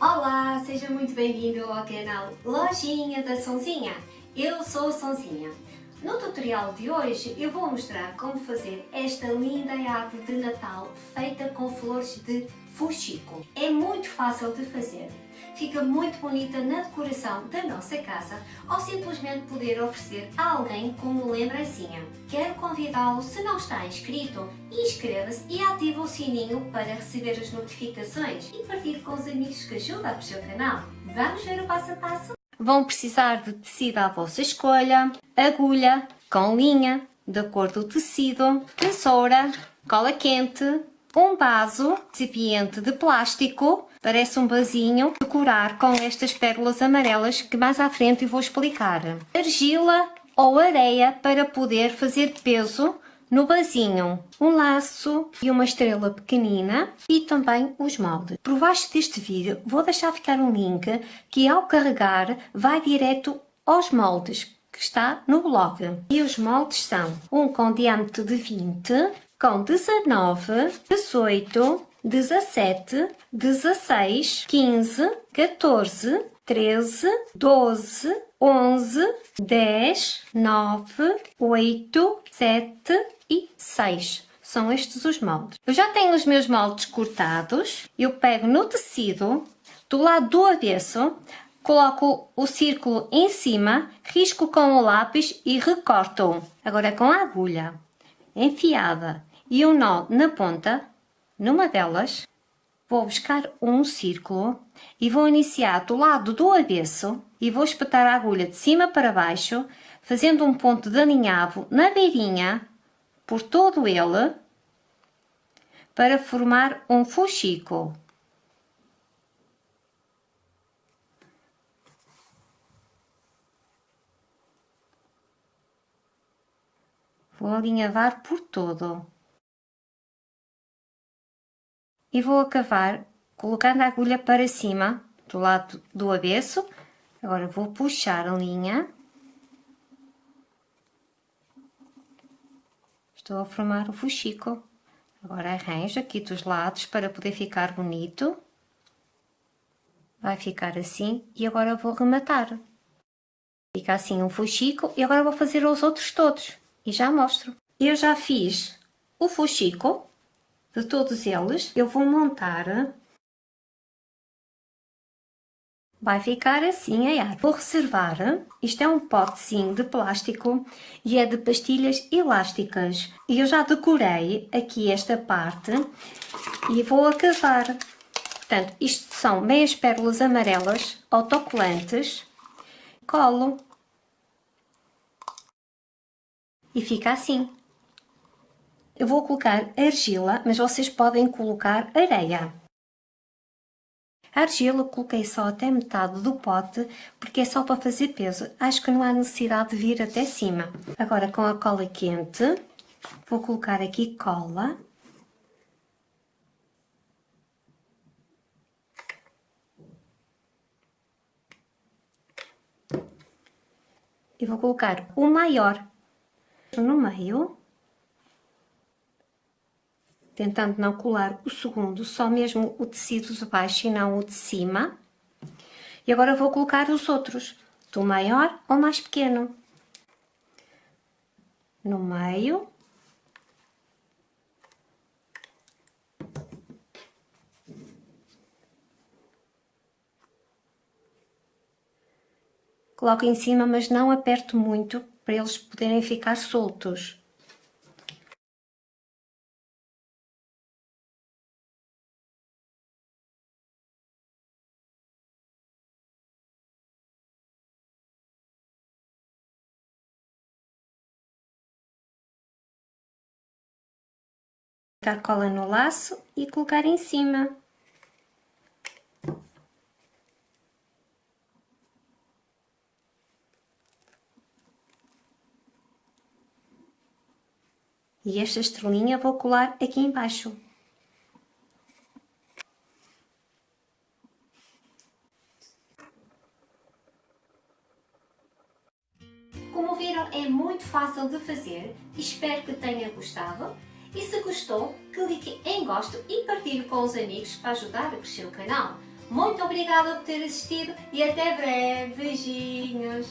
Olá, seja muito bem-vindo ao canal Lojinha da Sonzinha. Eu sou a Sonzinha. No tutorial de hoje eu vou mostrar como fazer esta linda árvore de Natal feita com flores de fuxico. É muito fácil de fazer, fica muito bonita na decoração da nossa casa ou simplesmente poder oferecer a alguém como lembrancinha. Quero convidá-lo, se não está inscrito, inscreva-se e ative o sininho para receber as notificações e partilhe com os amigos que ajudam o seu canal. Vamos ver o passo a passo? Vão precisar de tecido à vossa escolha, agulha com linha, de cor do tecido, tesoura, cola quente, um vaso recipiente de plástico, parece um vasinho, decorar com estas pérolas amarelas que mais à frente eu vou explicar. Argila ou areia para poder fazer peso no vasinho, um laço e uma estrela pequenina e também os moldes. Por baixo deste vídeo vou deixar ficar um link que ao carregar vai direto aos moldes que está no blog. E os moldes são um com diâmetro de 20, com 19, 18, 17, 16, 15, 14, 13, 12, 11, 10, 9, 8, 7 e 6. São estes os moldes. Eu já tenho os meus moldes cortados. Eu pego no tecido, do lado do avesso, coloco o círculo em cima, risco com o lápis e recorto. Agora com a agulha enfiada e um nó na ponta, numa delas, vou buscar um círculo e vou iniciar do lado do avesso e vou espetar a agulha de cima para baixo, fazendo um ponto de alinhavo na beirinha, por todo ele, para formar um fuxico. Vou alinhavar por todo. E vou acabar colocando a agulha para cima, do lado do avesso. Agora vou puxar a linha. Estou a formar o fuxico. Agora arranjo aqui dos lados para poder ficar bonito. Vai ficar assim e agora vou rematar. Fica assim um fuxico e agora vou fazer os outros todos e já mostro. Eu já fiz o fuxico de todos eles. Eu vou montar. Vai ficar assim a. Vou reservar. Isto é um potezinho de plástico e é de pastilhas elásticas. E eu já decorei aqui esta parte e vou acabar. Portanto, isto são meias pérolas amarelas autocolantes. Colo e fica assim. Eu vou colocar argila, mas vocês podem colocar areia. A argila coloquei só até metade do pote, porque é só para fazer peso. Acho que não há necessidade de vir até cima. Agora com a cola quente, vou colocar aqui cola. E vou colocar o maior no meio, tentando não colar o segundo, só mesmo o tecido de baixo e não o de cima. E agora vou colocar os outros, do maior ao mais pequeno. No meio. Coloco em cima, mas não aperto muito, para eles poderem ficar soltos. Dar cola no laço e colocar em cima. E esta estrelinha vou colar aqui embaixo. Como viram, é muito fácil de fazer. Espero que tenha gostado. E se gostou, clique em gosto e partilhe com os amigos para ajudar a crescer o canal. Muito obrigada por ter assistido e até breve. Beijinhos!